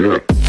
Yeah.